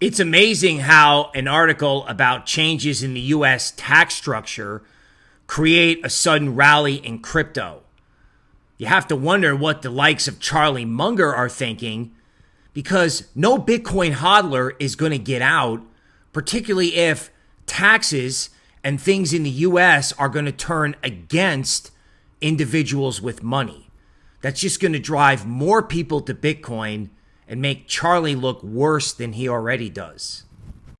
It's amazing how an article about changes in the US tax structure create a sudden rally in crypto. You have to wonder what the likes of Charlie Munger are thinking because no Bitcoin hodler is going to get out, particularly if taxes and things in the US are going to turn against individuals with money. That's just going to drive more people to Bitcoin and make Charlie look worse than he already does.